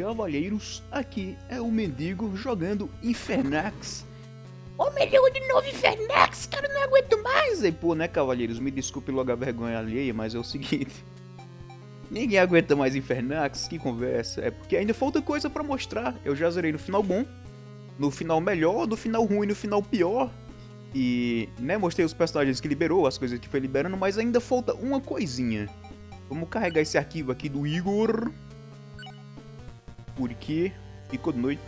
Cavalheiros, aqui é o Mendigo jogando Infernax. Ô, mendigo de novo Infernax, cara, não aguento mais. Mas pô, né, Cavalheiros, me desculpe logo a vergonha alheia, mas é o seguinte... Ninguém aguenta mais Infernax, que conversa. É porque ainda falta coisa pra mostrar. Eu já zerei no final bom, no final melhor, no final ruim, no final pior. E, né, mostrei os personagens que liberou, as coisas que foi liberando, mas ainda falta uma coisinha. Vamos carregar esse arquivo aqui do Igor. Porque de noite.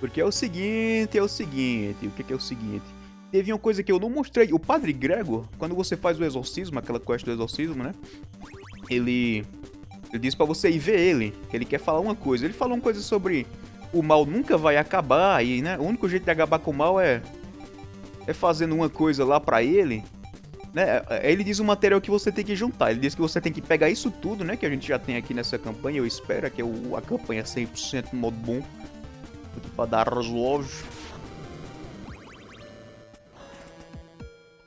Porque é o seguinte, é o seguinte, o que, que é o seguinte? Teve uma coisa que eu não mostrei. O Padre Gregor, quando você faz o exorcismo, aquela quest do exorcismo, né? Ele, ele diz pra você ir ver ele, que ele quer falar uma coisa. Ele falou uma coisa sobre o mal nunca vai acabar e, né, o único jeito de acabar com o mal é é fazendo uma coisa lá pra ele, né? Ele diz o material que você tem que juntar. Ele diz que você tem que pegar isso tudo, né, que a gente já tem aqui nessa campanha, eu espero que é o, a campanha 100% no modo bom. Aqui pra dar resolve.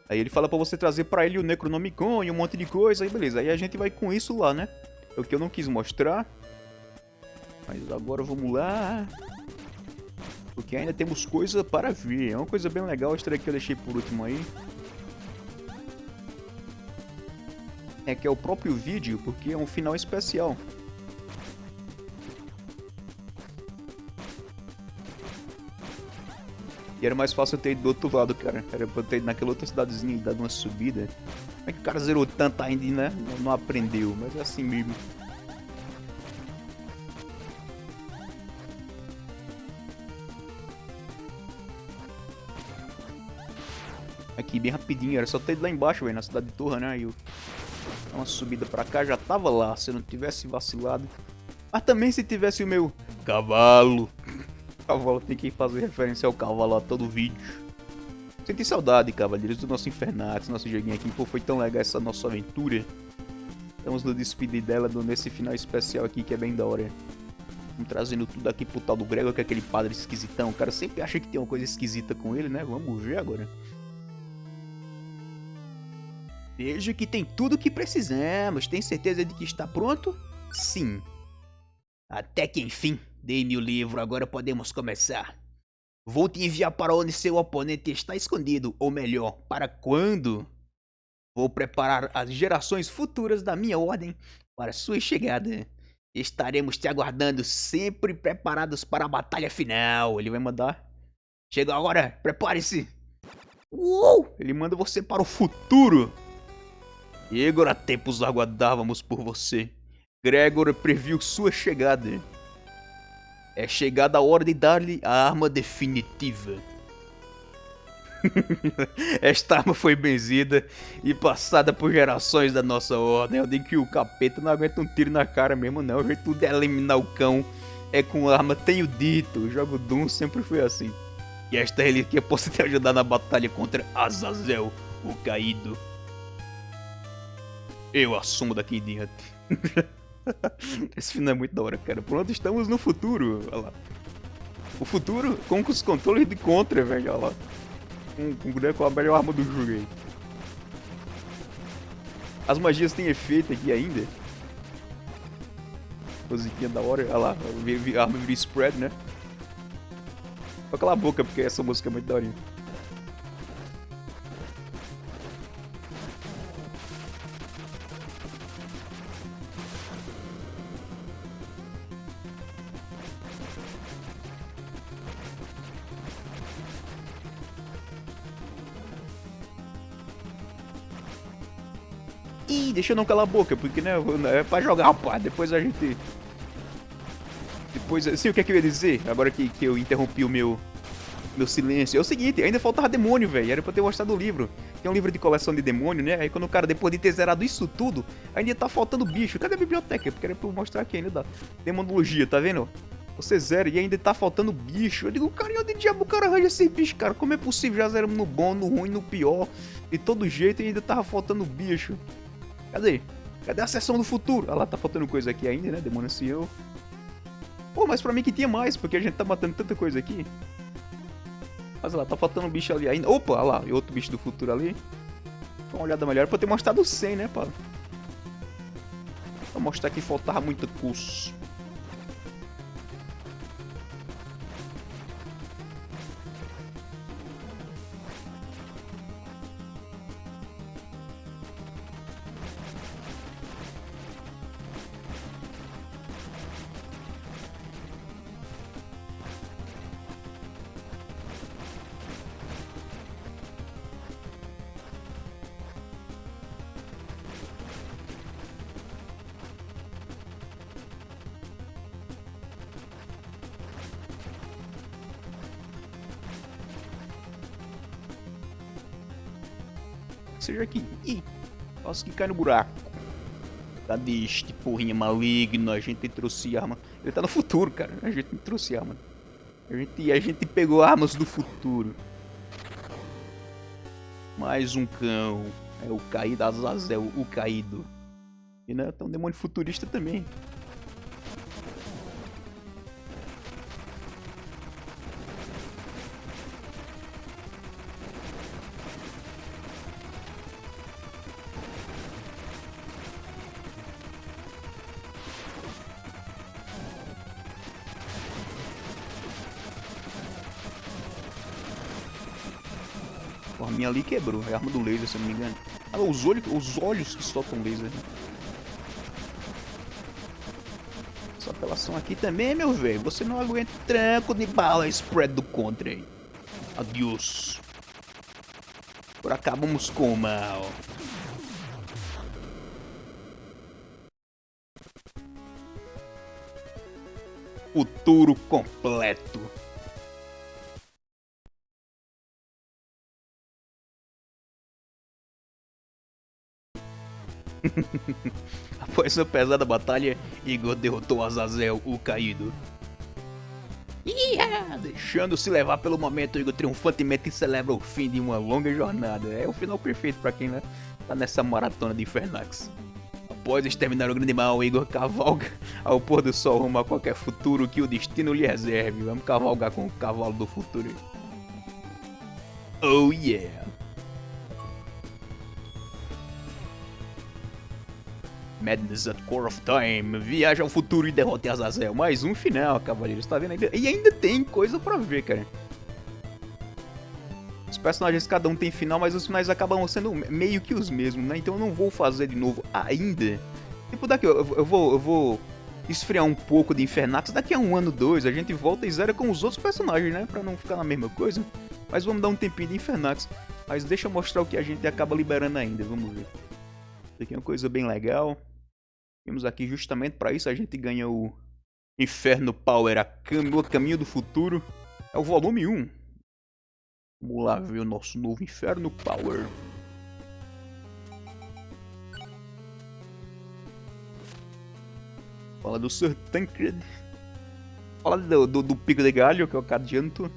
Aí ele fala pra você trazer pra ele o Necronomicon e um monte de coisa, aí beleza. Aí a gente vai com isso lá, né? É o que eu não quis mostrar. Mas agora vamos lá. Porque ainda temos coisa para ver. É uma coisa bem legal, esta daqui eu deixei por último aí. É que é o próprio vídeo, porque é um final especial. E era mais fácil eu ter ido do outro lado, cara. Era pra eu ter ido naquela outra cidadezinha e dado uma subida. Como é que o cara zerou tanto ainda, né? Não aprendeu, mas é assim mesmo. Aqui, bem rapidinho. Era só ter ido lá embaixo, velho, na cidade de Torra, né? E eu... Uma subida pra cá, já tava lá, se eu não tivesse vacilado. Mas também se tivesse o meu cavalo cavalo tem que fazer referência ao cavalo a todo vídeo. Senti saudade, cavaleiros, do nosso Infernax, nosso joguinho aqui. Pô, foi tão legal essa nossa aventura. Estamos no despedir dela nesse final especial aqui que é bem da hora. Vamos trazendo tudo aqui pro tal do Gregor, que é aquele padre esquisitão. O cara sempre acha que tem uma coisa esquisita com ele, né? Vamos ver agora. Vejo que tem tudo o que precisamos. Tem certeza de que está pronto? Sim. Até que enfim. Dei-me o livro, agora podemos começar. Vou te enviar para onde seu oponente está escondido, ou melhor, para quando. Vou preparar as gerações futuras da minha ordem para sua chegada. Estaremos te aguardando, sempre preparados para a batalha final. Ele vai mandar. Chega agora, prepare-se. Uou! Ele manda você para o futuro. Igor, há tempos aguardávamos por você. Gregor previu sua chegada. É chegada a hora de dar-lhe a arma definitiva. Esta arma foi benzida e passada por gerações da nossa ordem. Eu digo que o capeta não aguenta um tiro na cara mesmo, não. O jeito de eliminar o cão é com arma, tenho dito. O jogo Doom sempre foi assim. E esta relíquia possa te ajudar na batalha contra Azazel, o caído. Eu assumo daqui em diante. Esse final é muito da hora, cara. Pronto, estamos no futuro. Olha lá. O futuro com os controles de contra, velho. Olha lá. Com, com, com a melhor arma do jogo aí. As magias têm efeito aqui ainda. Musiquinha da hora. Olha lá. A arma vira spread, né? Só cala a boca, porque essa música é muito daorinha. Ih, deixa eu não calar a boca, porque né, é pra jogar, rapaz. Depois a gente. Depois. Sim, o que é que eu ia dizer? Agora que, que eu interrompi o meu. Meu silêncio. É o seguinte, ainda faltava demônio, velho. Era pra eu ter gostado do livro. Tem um livro de coleção de demônio, né? Aí quando o cara, depois de ter zerado isso tudo, ainda tá faltando bicho. Cadê a biblioteca? Porque era pra eu mostrar aqui ainda da demonologia, tá vendo? Você zera e ainda tá faltando bicho. Eu digo, cara, onde diabo o cara arranja esse bicho, cara? Como é possível? Já zeramos no bom, no ruim, no pior. De todo jeito ainda tava faltando bicho. Cadê? Cadê a sessão do futuro? Ah lá, tá faltando coisa aqui ainda, né? Demônio ancião. Pô, mas pra mim que tinha mais, porque a gente tá matando tanta coisa aqui. Mas lá, tá faltando um bicho ali ainda. Opa, olha lá, e outro bicho do futuro ali. Dá uma olhada melhor pra ter mostrado 100, né, pá? Pra mostrar que faltava muito curso. Seja aqui. Ih, quase que cai no buraco. Cadê este porrinha maligno? A gente trouxe arma. Ele tá no futuro, cara. A gente não trouxe arma. A gente, a gente pegou armas do futuro. Mais um cão. É o caído Azazel, o caído. E né, tem um demônio futurista também. A minha ali quebrou, é a arma do laser, se eu não me engano. Ah, os olhos, os olhos que soltam laser. Essa apelação aqui também, meu velho. Você não aguenta tranco de bala spread do contra aí. Adeus. Por acabamos com o mal. Futuro completo. Após uma pesada batalha, Igor derrotou Azazel, o caído. Yeah! Deixando-se levar pelo momento, Igor triunfantemente celebra o fim de uma longa jornada. É o final perfeito para quem né, tá nessa maratona de Infernax. Após exterminar o grande mal, Igor cavalga ao pôr do sol rumo a qualquer futuro que o destino lhe reserve. Vamos cavalgar com o cavalo do futuro. Oh yeah! Madness at Core of Time, viaja ao futuro e derrote Azazel. Mais um final, cavaleiros, tá vendo? E ainda tem coisa pra ver, cara. Os personagens, cada um tem final, mas os finais acabam sendo meio que os mesmos, né? Então eu não vou fazer de novo ainda. Tipo, daqui eu, eu vou, eu vou esfriar um pouco de Infernax. Daqui a um ano, dois, a gente volta e zera com os outros personagens, né? Pra não ficar na mesma coisa. Mas vamos dar um tempinho de Infernax. Mas deixa eu mostrar o que a gente acaba liberando ainda, vamos ver. Isso aqui é uma coisa bem legal. Temos aqui justamente para isso a gente ganha o Inferno Power, a cam o caminho do futuro. É o volume 1. Vamos lá ver o nosso novo Inferno Power. Fala do Sir Tancred. Fala do, do, do, Pico de Galho, que é o Cadianto.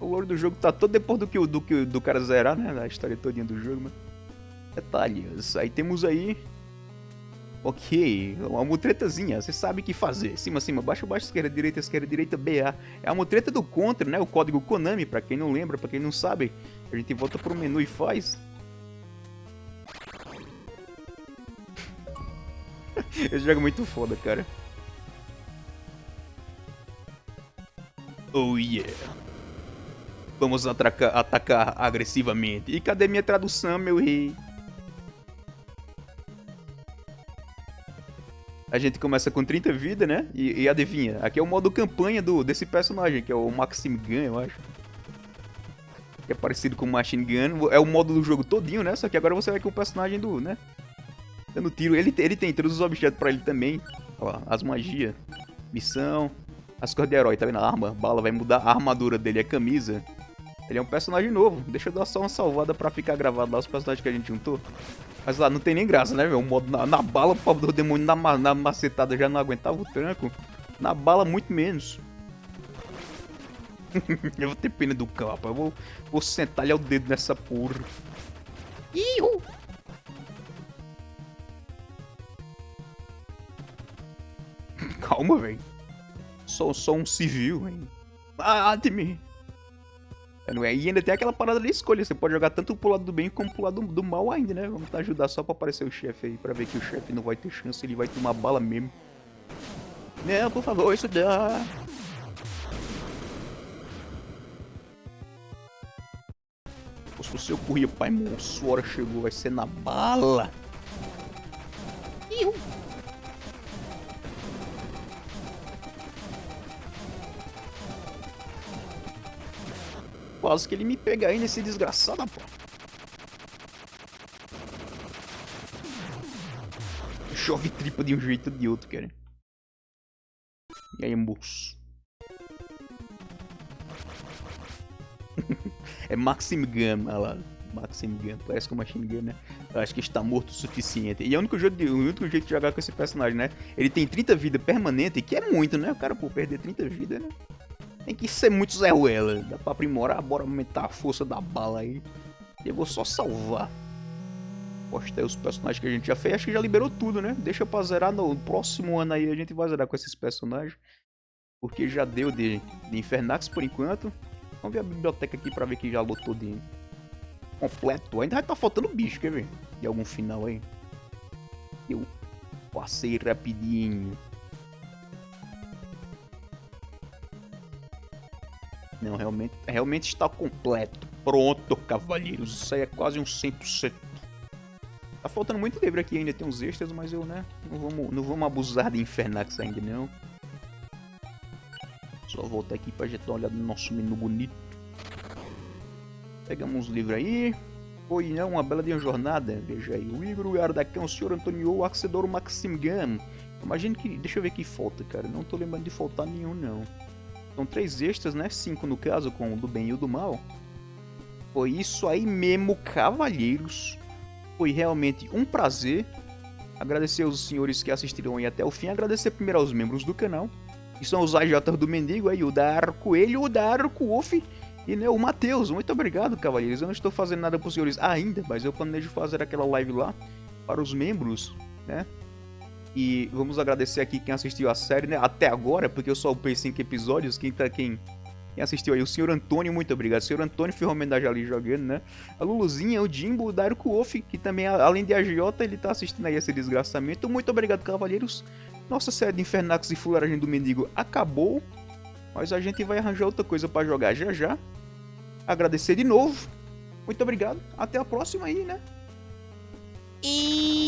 O lore do jogo tá todo depois do que, do do cara zerar, né? Da história todinha do jogo, mas... Detalhes. Aí temos aí Ok, uma mutretazinha, você sabe o que fazer. Cima, cima, baixo, baixo, esquerda, direita, esquerda, direita, BA. É a mutreta do Contra, né? O código Konami, pra quem não lembra, pra quem não sabe. A gente volta pro menu e faz. Esse jogo é muito foda, cara. Oh yeah. Vamos atacar, agressivamente. E cadê minha tradução, meu rei? A gente começa com 30 vida, né? E, e, adivinha, aqui é o modo campanha do, desse personagem, que é o Maxim Gun, eu acho. Que é parecido com o Machine Gun. É o modo do jogo todinho, né? Só que agora você vai com o personagem do, né? Dando tiro. Ele, ele tem todos os objetos pra ele também. Ó, as magias. Missão. As cores de herói, tá vendo? A arma, bala vai mudar. A armadura dele é camisa. Ele é um personagem novo. Deixa eu dar só uma salvada pra ficar gravado lá os personagens que a gente juntou. Mas lá não tem nem graça, né, meu? O modo na, na bala, o demônio na, na macetada já não aguentava o tranco. Na bala, muito menos. eu vou ter pena do capa. Eu vou, vou sentar-lhe o dedo nessa porra. Iu! Calma, velho. Sou só um civil, hein? Mate-me! É? E ainda tem aquela parada de escolha, você pode jogar tanto pro lado do bem como pro lado do, mal ainda, né? Vamos ajudar só pra aparecer o chefe aí, pra ver que o chefe não vai ter chance, ele vai tomar bala mesmo. Não, por favor, isso dá. Se você corria, pai, moço, hora chegou, vai ser na bala. Quase que ele me pega aí nesse desgraçado, pô. Chove tripa de um jeito ou de outro, cara. E aí, moço? é Maxim Gama lá. Maxim Gun, parece que é uma Machine Gun, né? Eu acho que está morto o suficiente. E é o único, jeito de, o único jeito de jogar com esse personagem, né? Ele tem 30 vida permanente, que é muito, né? O cara, por perder 30 vidas, né? Tem que ser muito Zé Ruela. Dá pra aprimorar, bora aumentar a força da bala aí. E eu vou só salvar. Postei os personagens que a gente já fez. Acho que já liberou tudo, né? Deixa pra zerar no próximo ano aí. A gente vai zerar com esses personagens. Porque já deu de, de Infernax por enquanto. Vamos ver a biblioteca aqui pra ver que já lotou de completo. Ainda vai tá faltando bicho, quer ver? De algum final aí. Eu passei rapidinho. Não, realmente, realmente está completo. Pronto, cavalheiros. Isso aí é quase um 100%. Tá faltando muito livro aqui ainda, tem uns extras, mas eu, né, não vamos, não vamos abusar de Infernax ainda, não. Só voltar aqui pra gente dar uma olhada no nosso menu bonito. Pegamos uns livros aí. Foi né, uma bela de uma jornada. Veja aí. O Igor, o Ardacão, o Sr. Antonio, o Axedor, o Maxim Gam. Imagina que. Deixa eu ver que falta, cara. Não tô lembrando de faltar nenhum, não. São três extras, né? Cinco no caso, com o do bem e o do mal. Foi isso aí mesmo, cavalheiros. Foi realmente um prazer. Agradecer aos senhores que assistiram aí até o fim. Agradecer primeiro aos membros do canal que são os AJ do Mendigo aí, o Dar Coelho, o Dar Wolf e né, o Matheus. Muito obrigado, cavalheiros. Eu não estou fazendo nada para os senhores ainda, mas eu planejo fazer aquela live lá para os membros, né? E vamos agradecer aqui quem assistiu a série, né? Até agora, porque eu só upei 5 episódios. Quem, tá, quem, quem assistiu aí? O senhor Antônio, muito obrigado. O senhor Antônio foi homenagem ali jogando, né? A Luluzinha, o Jimbo, o Dairo Wolf, que também, além de agiota, ele tá assistindo aí esse desgraçamento. Muito obrigado, cavalheiros. Nossa série de Infernax e Fularagem do Mendigo acabou, mas a gente vai arranjar outra coisa para jogar já já. Agradecer de novo. Muito obrigado. Até a próxima aí, né? E